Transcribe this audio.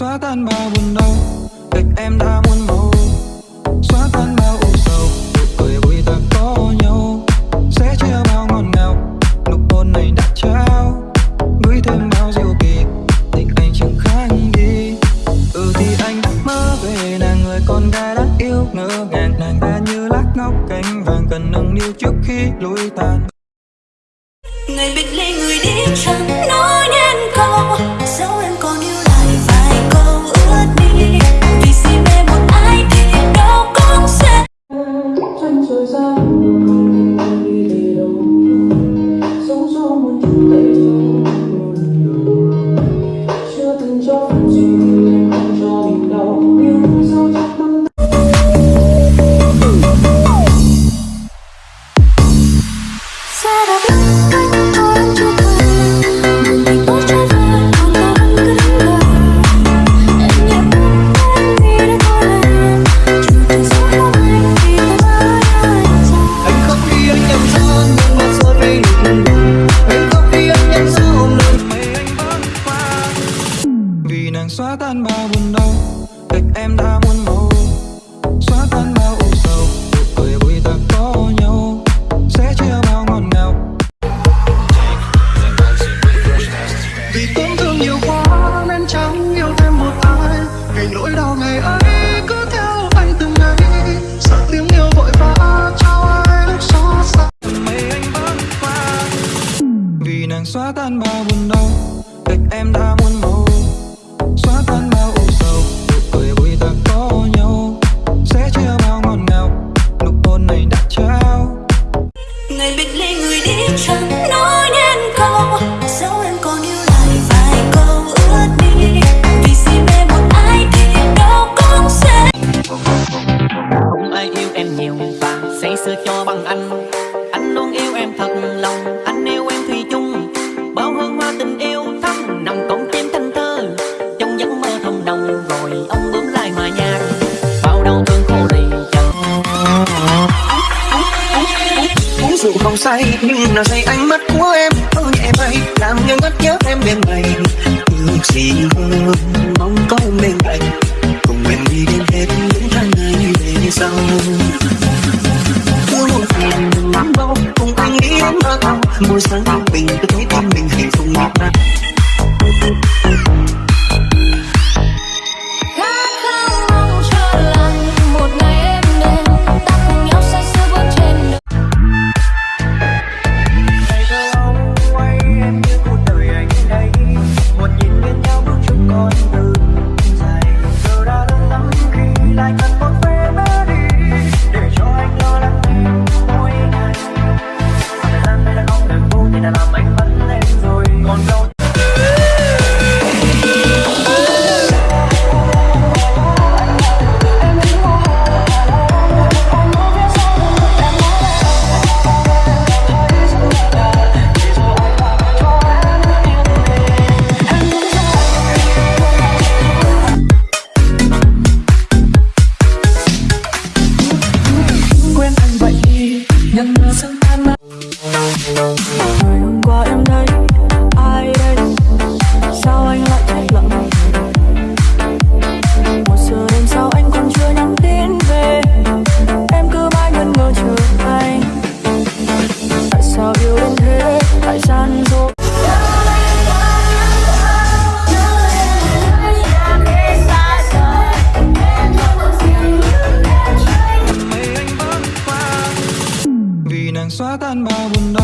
xóa tan bao buồn đau cách em đã muốn màu, xóa tan bao u sầu. Nụ cười vui ta có nhau, sẽ chia bao ngọt ngào. Nụ hôn này đã trao gửi thêm bao diệu kỳ. Tình anh chẳng khác đi ừ thì anh mơ về. Nàng người con gái đáng yêu, ngỡ ngàng. Nàng ta như lát ngọc cánh vàng, cần nâng niu trước khi lối tàn. Ngày biệt ly người đi chẳng nói. Ngày vì nỗi đau ngày ấy cứ theo anh từng ngày. Sợ tiếng yêu vội vã trao ai lúc xót xa. Mây anh vẫn qua vì nàng xóa tan bao buồn đau, cách em đã muốn xưa cho bằng anh. Anh luôn yêu em thật lòng, anh yêu em thủy chung. Bao hương hoa tình yêu thắm nằm cổng chim thanh thơ. Trong giấc mơ thầm đồng rồi ông bướm lại mà nhạc. Bao đau thương khổ đầy chẳng uống rượu không say, nhưng là say ánh mắt của em. Thơ nhẹ bay, làm như ngất nhớ em bên mày ước gì hơn mong có em bên cạnh. Cùng em đi đến hết những tháng ngày về sau không một phiền đừng lắm đâu cùng anh nghĩ em mơ ảo môi sáng thanh bình tôi thấy tim mình hạnh phúc ngọt ngào mây anh